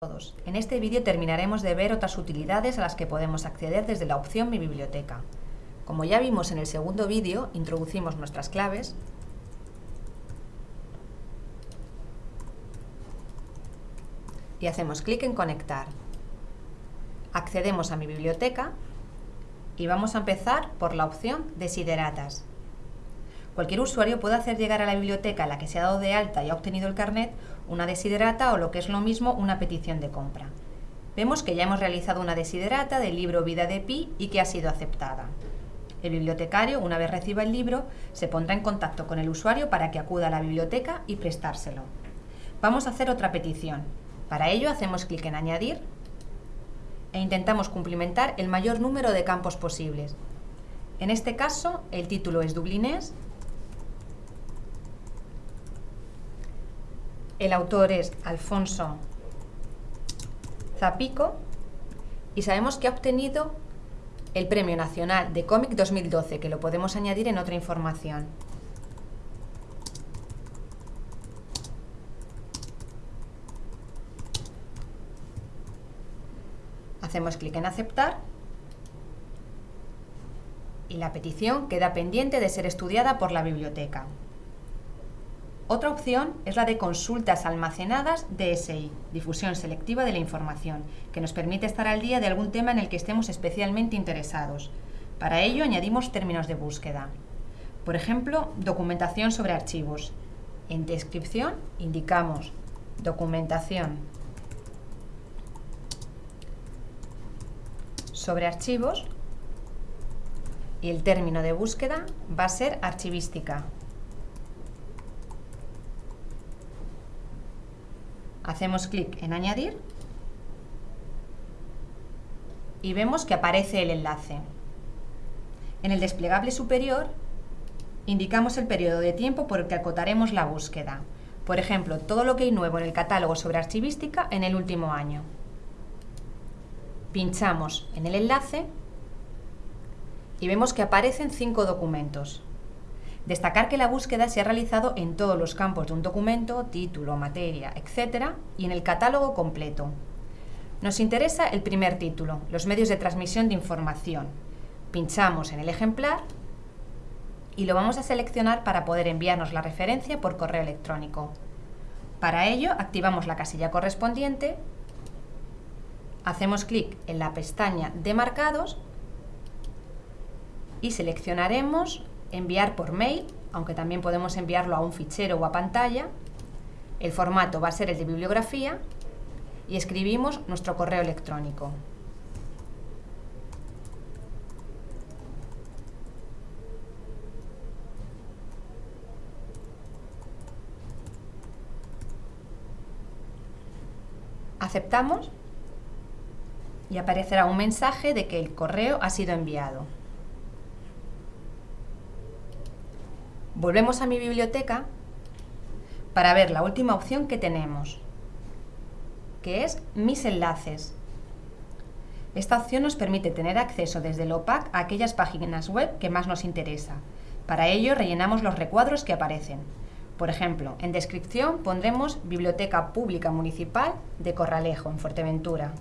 todos. En este vídeo terminaremos de ver otras utilidades a las que podemos acceder desde la opción Mi Biblioteca. Como ya vimos en el segundo vídeo, introducimos nuestras claves y hacemos clic en Conectar. Accedemos a Mi Biblioteca y vamos a empezar por la opción Desideratas. Cualquier usuario puede hacer llegar a la biblioteca a la que se ha dado de alta y ha obtenido el carnet una desiderata o lo que es lo mismo una petición de compra. Vemos que ya hemos realizado una desiderata del libro Vida de Pi y que ha sido aceptada. El bibliotecario, una vez reciba el libro, se pondrá en contacto con el usuario para que acuda a la biblioteca y prestárselo. Vamos a hacer otra petición. Para ello hacemos clic en Añadir e intentamos cumplimentar el mayor número de campos posibles. En este caso, el título es dublinés El autor es Alfonso Zapico y sabemos que ha obtenido el Premio Nacional de Cómic 2012, que lo podemos añadir en otra información. Hacemos clic en aceptar y la petición queda pendiente de ser estudiada por la biblioteca. Otra opción es la de consultas almacenadas DSI, difusión selectiva de la información, que nos permite estar al día de algún tema en el que estemos especialmente interesados. Para ello añadimos términos de búsqueda. Por ejemplo, documentación sobre archivos. En descripción indicamos documentación sobre archivos y el término de búsqueda va a ser archivística. Hacemos clic en añadir y vemos que aparece el enlace. En el desplegable superior indicamos el periodo de tiempo por el que acotaremos la búsqueda. Por ejemplo, todo lo que hay nuevo en el catálogo sobre archivística en el último año. Pinchamos en el enlace y vemos que aparecen cinco documentos. Destacar que la búsqueda se ha realizado en todos los campos de un documento, título, materia, etc. y en el catálogo completo. Nos interesa el primer título, los medios de transmisión de información. Pinchamos en el ejemplar y lo vamos a seleccionar para poder enviarnos la referencia por correo electrónico. Para ello, activamos la casilla correspondiente, hacemos clic en la pestaña de marcados y seleccionaremos enviar por mail, aunque también podemos enviarlo a un fichero o a pantalla. El formato va a ser el de bibliografía y escribimos nuestro correo electrónico. Aceptamos y aparecerá un mensaje de que el correo ha sido enviado. Volvemos a mi biblioteca para ver la última opción que tenemos, que es Mis enlaces. Esta opción nos permite tener acceso desde el OPAC a aquellas páginas web que más nos interesa. Para ello rellenamos los recuadros que aparecen. Por ejemplo, en descripción pondremos Biblioteca Pública Municipal de Corralejo, en Fuerteventura.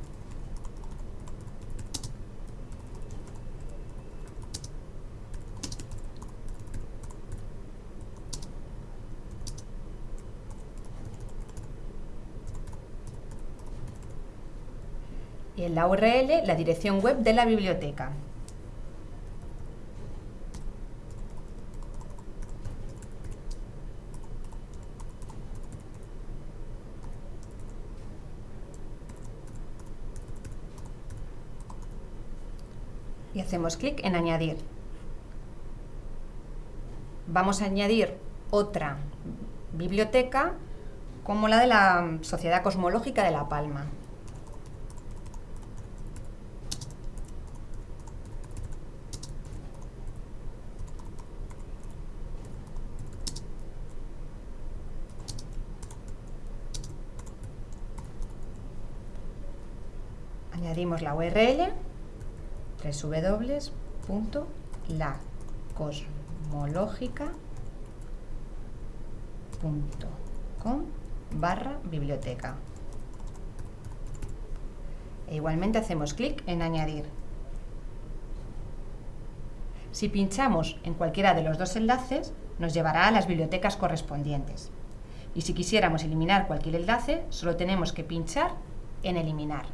Y en la URL la dirección web de la biblioteca. Y hacemos clic en añadir. Vamos a añadir otra biblioteca como la de la Sociedad Cosmológica de La Palma. Añadimos la URL www.lacosmológica.com barra biblioteca. e igualmente hacemos clic en añadir. Si pinchamos en cualquiera de los dos enlaces, nos llevará a las bibliotecas correspondientes. Y si quisiéramos eliminar cualquier enlace, solo tenemos que pinchar en eliminar.